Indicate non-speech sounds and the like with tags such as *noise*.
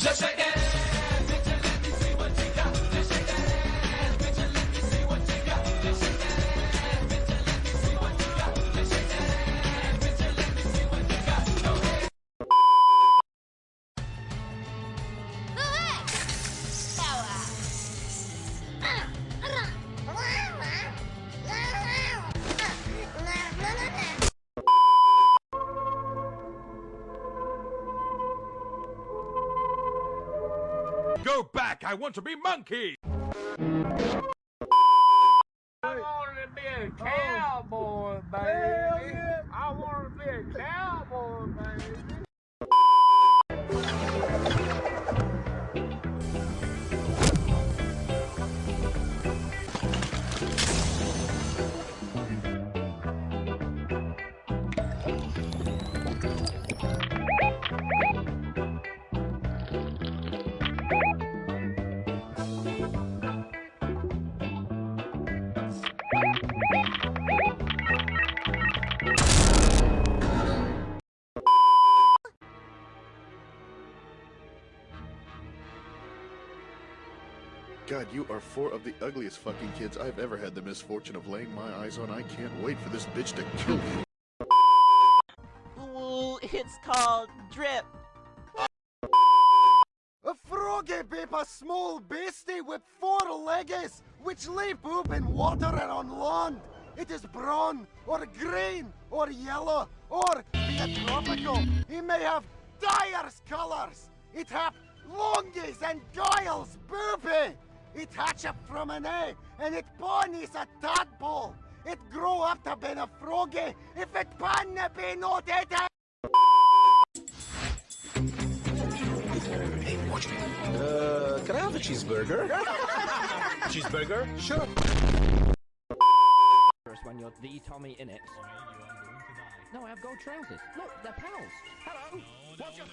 just a second. Go back! I want to be monkey! I want to be a cowboy, baby. I want to be a cowboy, baby. God, you are four of the ugliest fucking kids I've ever had the misfortune of laying my eyes on. I can't wait for this bitch to kill me. Ooh, it's called drip. A froggy be a small beastie with four legs, which lay poop in water and on land. It is brown, or green, or yellow, or be it tropical. He may have dyer's colours. It have longies and giles, boopy. It hatch up from an egg, and it born is a tadpole. It grow up to be a froggy, if it pan be not it. Hey, watch me. Uh, can I have a cheeseburger? *laughs* cheeseburger? Sure. First when you're the Tommy in it. No, I have gold trousers. Look, they're pals. Hello. What's your...